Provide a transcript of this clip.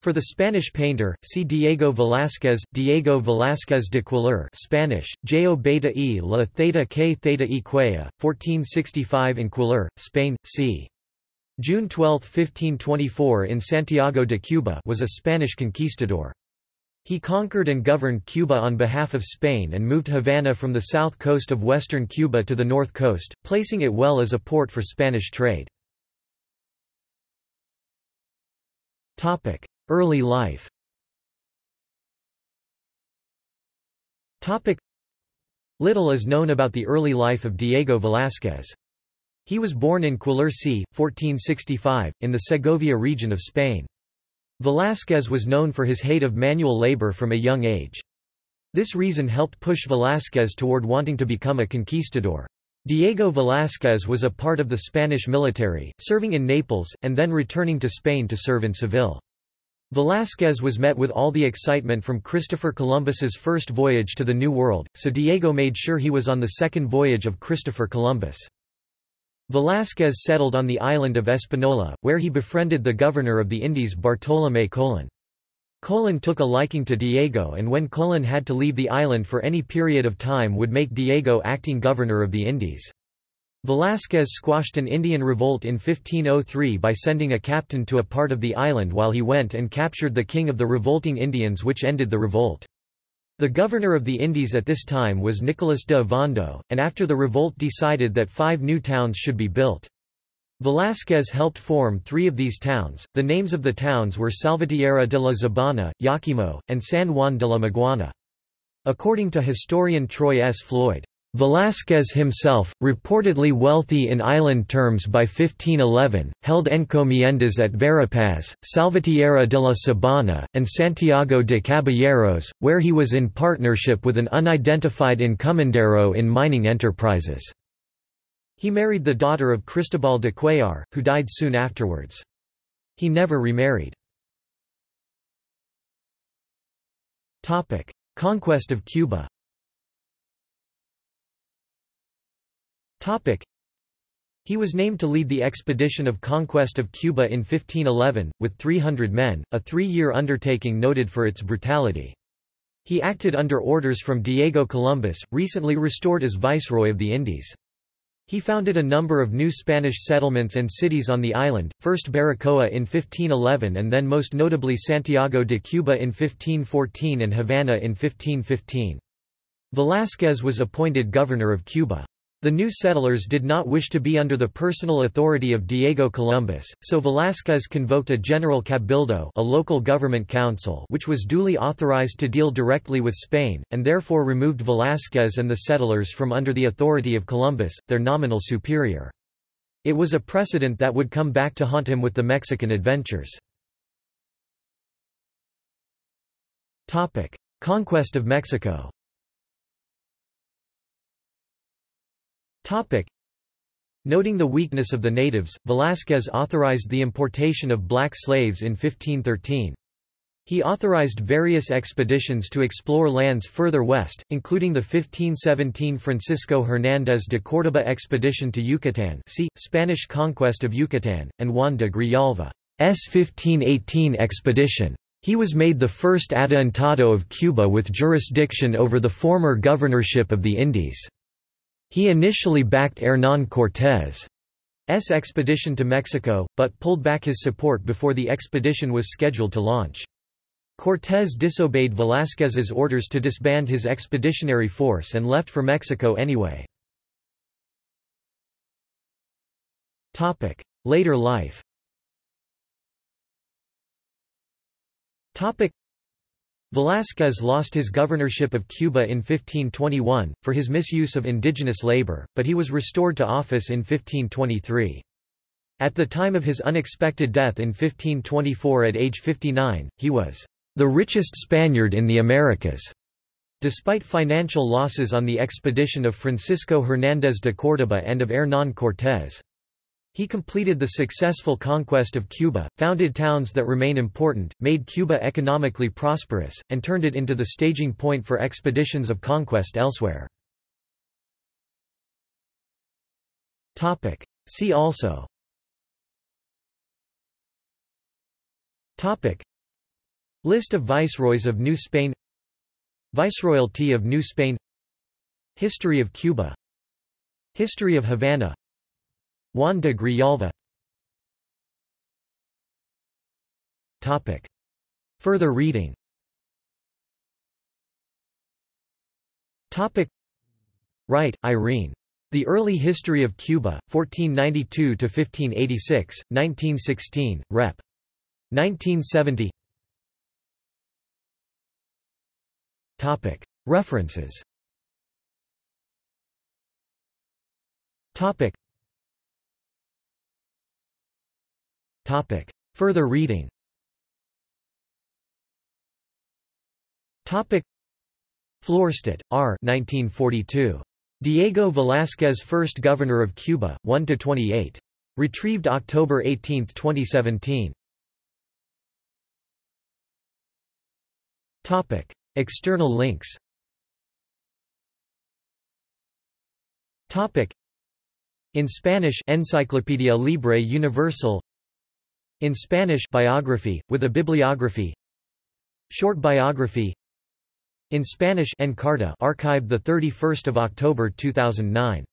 For the Spanish painter, see Diego Velázquez, Diego Velázquez de Cuéllar Spanish, Jo beta e la theta k theta e quea, 1465 in Cuéllar, Spain, c. June 12, 1524 in Santiago de Cuba was a Spanish conquistador. He conquered and governed Cuba on behalf of Spain and moved Havana from the south coast of western Cuba to the north coast, placing it well as a port for Spanish trade. Early life Little is known about the early life of Diego Velázquez. He was born in Cuéllar 1465, in the Segovia region of Spain. Velázquez was known for his hate of manual labor from a young age. This reason helped push Velázquez toward wanting to become a conquistador. Diego Velázquez was a part of the Spanish military, serving in Naples, and then returning to Spain to serve in Seville. Velázquez was met with all the excitement from Christopher Columbus's first voyage to the New World, so Diego made sure he was on the second voyage of Christopher Columbus. Velázquez settled on the island of Espanola, where he befriended the governor of the Indies Bartolomé Colón. Colón took a liking to Diego and when Colón had to leave the island for any period of time would make Diego acting governor of the Indies. Velázquez squashed an Indian revolt in 1503 by sending a captain to a part of the island while he went and captured the king of the revolting Indians which ended the revolt. The governor of the Indies at this time was Nicolas de Ovando, and after the revolt decided that five new towns should be built. Velázquez helped form three of these towns. The names of the towns were Salvatierra de la Sabana, Yaquimo, and San Juan de la Maguana. According to historian Troy S. Floyd, Velázquez himself, reportedly wealthy in island terms by 1511, held encomiendas at Verapaz, Salvatierra de la Sabana, and Santiago de Caballeros, where he was in partnership with an unidentified encomendero in mining enterprises. He married the daughter of Cristobal de Cuellar, who died soon afterwards. He never remarried. Conquest of Cuba He was named to lead the expedition of conquest of Cuba in 1511, with 300 men, a three-year undertaking noted for its brutality. He acted under orders from Diego Columbus, recently restored as Viceroy of the Indies. He founded a number of new Spanish settlements and cities on the island, first Baracoa in 1511 and then most notably Santiago de Cuba in 1514 and Havana in 1515. Velázquez was appointed governor of Cuba. The new settlers did not wish to be under the personal authority of Diego Columbus, so Velázquez convoked a general cabildo a local government council which was duly authorized to deal directly with Spain, and therefore removed Velázquez and the settlers from under the authority of Columbus, their nominal superior. It was a precedent that would come back to haunt him with the Mexican adventures. Conquest of Mexico Noting the weakness of the natives, Velázquez authorized the importation of black slaves in 1513. He authorized various expeditions to explore lands further west, including the 1517 Francisco Hernández de Córdoba expedition to Yucatán see, Spanish conquest of Yucatán, and Juan de Grijalva's 1518 expedition. He was made the first adelantado of Cuba with jurisdiction over the former governorship of the Indies. He initially backed Hernán Cortés's expedition to Mexico, but pulled back his support before the expedition was scheduled to launch. Cortés disobeyed Velázquez's orders to disband his expeditionary force and left for Mexico anyway. Later life Velázquez lost his governorship of Cuba in 1521, for his misuse of indigenous labor, but he was restored to office in 1523. At the time of his unexpected death in 1524 at age 59, he was the richest Spaniard in the Americas. Despite financial losses on the expedition of Francisco Hernández de Córdoba and of Hernán Cortés. He completed the successful conquest of Cuba, founded towns that remain important, made Cuba economically prosperous, and turned it into the staging point for expeditions of conquest elsewhere. See also. List of viceroys of New Spain. Viceroyalty of New Spain. History of Cuba. History of Havana Juan de Grijalva Topic. Further reading Topic. Wright, Irene. The Early History of Cuba, 1492–1586, 1916, Rep. 1970 Topic. References Topic. Topic. Further reading Topic. Florstadt, R. 1942. Diego Velázquez First Governor of Cuba, 1–28. Retrieved October 18, 2017. Topic. External links Topic. In Spanish Enciclopedia Libre Universal In Spanish biography, with a bibliography Short biography In Spanish Encarta archived 31 October 2009